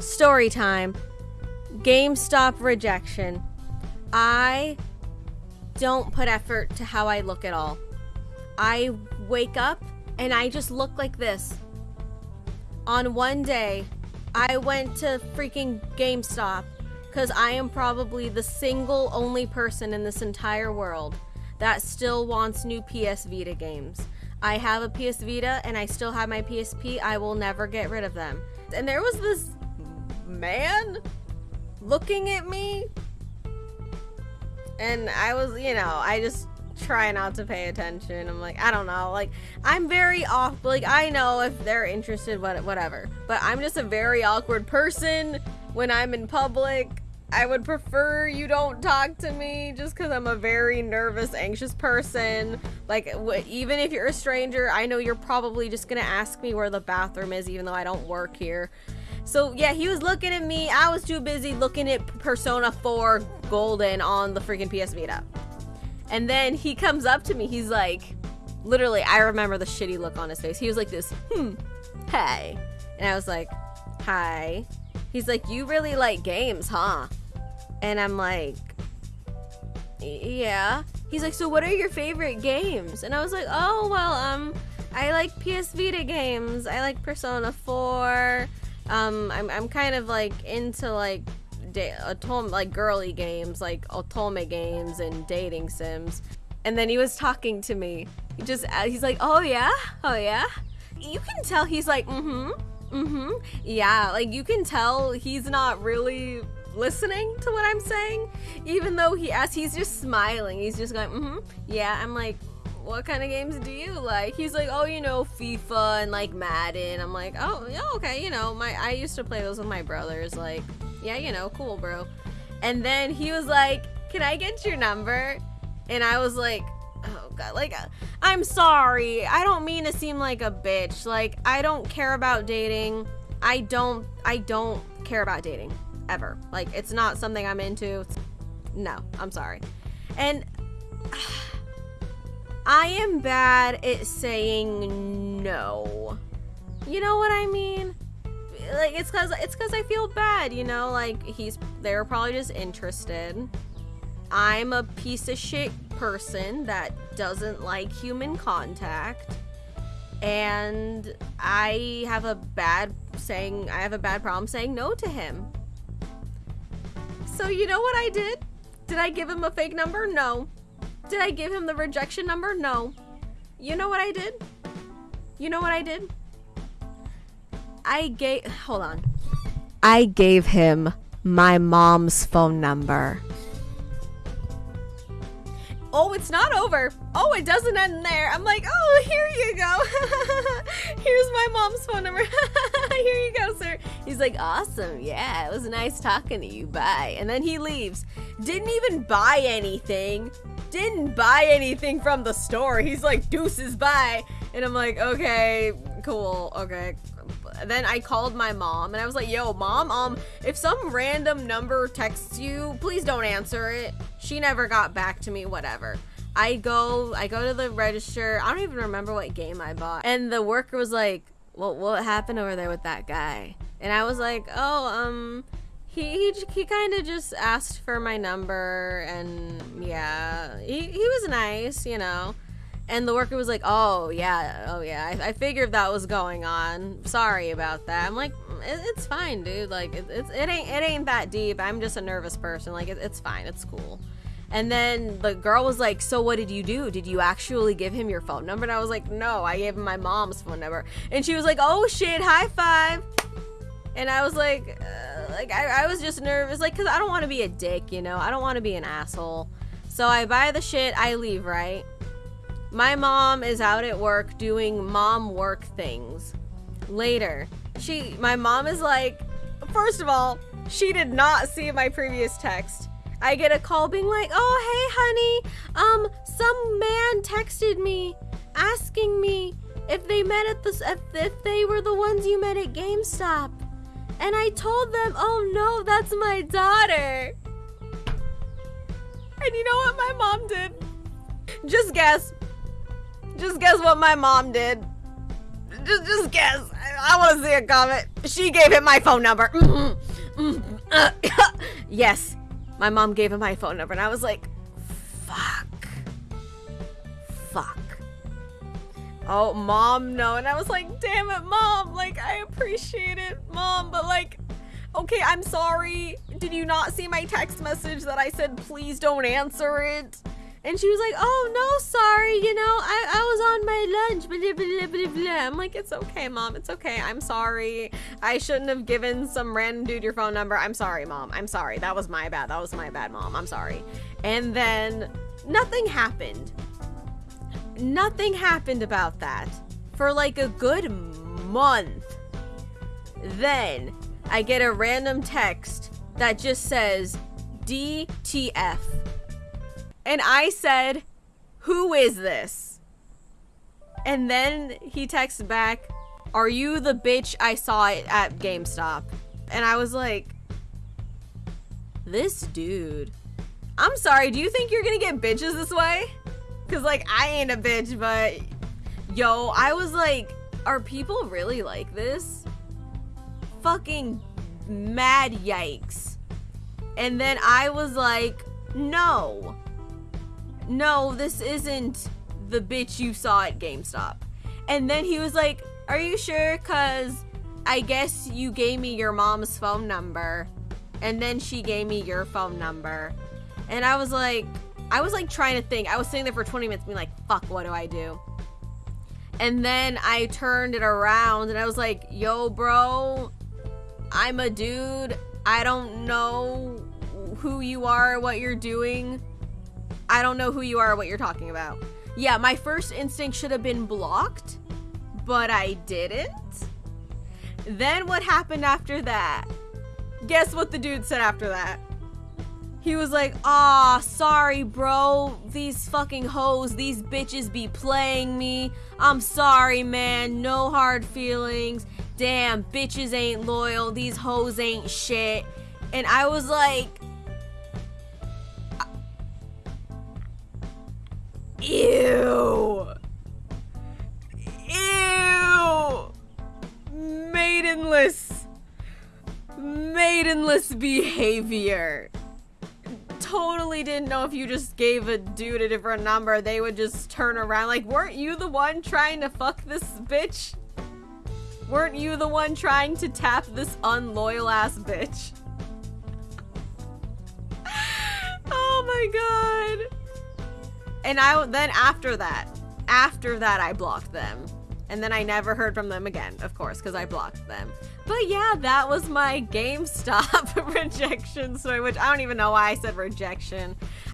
story time. GameStop rejection. I don't put effort to how I look at all. I wake up and I just look like this. On one day, I went to freaking GameStop because I am probably the single only person in this entire world that still wants new PS Vita games. I have a PS Vita and I still have my PSP. I will never get rid of them. And there was this man looking at me. And I was, you know, I just try not to pay attention. I'm like, I don't know. Like, I'm very off. Like, I know if they're interested, what, whatever. But I'm just a very awkward person when I'm in public. I would prefer you don't talk to me just because I'm a very nervous, anxious person. Like, even if you're a stranger, I know you're probably just going to ask me where the bathroom is, even though I don't work here. So, yeah, he was looking at me. I was too busy looking at Persona 4 Golden on the freaking PS Vita. And then he comes up to me. He's like, literally, I remember the shitty look on his face. He was like this, hmm, hey. And I was like, hi. He's like, you really like games, huh? And I'm like, yeah. He's like, so what are your favorite games? And I was like, oh, well, um, I like PS Vita games. I like Persona 4. Um, I'm, I'm kind of like into like otome, like girly games, like otome games and dating sims. And then he was talking to me. He just, uh, he's like, oh yeah, oh yeah. You can tell he's like, mm-hmm, mm-hmm, yeah. Like you can tell he's not really listening to what I'm saying, even though he as he's just smiling. He's just going, mm-hmm, yeah. I'm like, what kind of games do you like? He's like, oh, you know, FIFA and like Madden. I'm like, oh, yeah, okay, you know, my I used to play those with my brothers. Like, yeah, you know, cool, bro. And then he was like, can I get your number? And I was like, oh god, like, uh, I'm sorry. I don't mean to seem like a bitch. Like, I don't care about dating. I don't, I don't care about dating ever. Like, it's not something I'm into. No, I'm sorry. And I am bad at saying no. You know what I mean? Like, it's cause, it's cause I feel bad, you know? Like, he's, they're probably just interested. I'm a piece of shit person that doesn't like human contact. And I have a bad saying, I have a bad problem saying no to him. So you know what I did? Did I give him a fake number? No. Did I give him the rejection number? No. You know what I did? You know what I did? I gave, hold on. I gave him my mom's phone number. Oh, it's not over. Oh, it doesn't end there. I'm like, oh, here you go. Here's my mom's phone number. here you go, sir. He's like, awesome. Yeah, it was nice talking to you. Bye. And then he leaves. Didn't even buy anything. Didn't buy anything from the store. He's like, deuces, bye. And I'm like, okay, cool. Okay, then I called my mom and I was like, yo, mom, um, if some random number texts you, please don't answer it. She never got back to me, whatever. I go, I go to the register. I don't even remember what game I bought. And the worker was like, well, what happened over there with that guy? And I was like, oh, um, he, he, he kind of just asked for my number and yeah, he, he was nice, you know. And the worker was like, "Oh yeah, oh yeah, I, I figured that was going on. Sorry about that." I'm like, it, "It's fine, dude. Like, it, it's it ain't it ain't that deep. I'm just a nervous person. Like, it, it's fine. It's cool." And then the girl was like, "So what did you do? Did you actually give him your phone number?" And I was like, "No, I gave him my mom's phone number." And she was like, "Oh shit, high five. And I was like, uh, like I, I was just nervous, like, cause I don't want to be a dick, you know. I don't want to be an asshole. So I buy the shit, I leave, right? My mom is out at work doing mom work things. Later, she, my mom is like, first of all, she did not see my previous text. I get a call being like, oh, hey, honey, um, some man texted me asking me if they met at the, if, if they were the ones you met at GameStop. And I told them, oh no, that's my daughter. And you know what my mom did? Just guess. Just guess what my mom did. just, just guess. I, I want to see a comment. She gave him my phone number. Mm-hmm. Mm-hmm. Uh, yes, my mom gave him my phone number, and I was like, fuck. Fuck. Oh, mom, no. And I was like, damn it, mom. Like, I appreciate it, mom, but like, okay, I'm sorry. Did you not see my text message that I said, please don't answer it? And she was like, oh, no, sorry. You know, I, I was on my lunch. Blah, blah, blah, blah. I'm like, it's okay, mom. It's okay. I'm sorry. I shouldn't have given some random dude your phone number. I'm sorry, mom. I'm sorry. That was my bad. That was my bad, mom. I'm sorry. And then nothing happened. Nothing happened about that for like a good month. Then I get a random text that just says DTF. And I said, Who is this? And then he texts back, Are you the bitch I saw it at GameStop? And I was like, This dude. I'm sorry, do you think you're gonna get bitches this way? Cause like I ain't a bitch, but yo, I was like, are people really like this? Fucking mad yikes. And then I was like, no. No, this isn't the bitch you saw at GameStop. And then he was like, are you sure? Cause I guess you gave me your mom's phone number. And then she gave me your phone number. And I was like, I was like trying to think. I was sitting there for 20 minutes being like, fuck, what do I do? And then I turned it around and I was like, yo, bro, I'm a dude. I don't know who you are, what you're doing. I don't know who you are, or what you're talking about. Yeah, my first instinct should have been blocked, but I didn't. Then what happened after that? Guess what the dude said after that? He was like, "Ah, sorry, bro. These fucking hoes, these bitches be playing me. I'm sorry, man. No hard feelings. Damn, bitches ain't loyal. These hoes ain't shit." And I was like, "Ew." Ew. Maidenless. Maidenless behavior totally didn't know if you just gave a dude a different number, they would just turn around. Like, weren't you the one trying to fuck this bitch? Weren't you the one trying to tap this unloyal ass bitch? oh my god. And I then after that, after that I blocked them. And then I never heard from them again, of course, because I blocked them. But yeah, that was my GameStop rejection story, which I don't even know why I said rejection.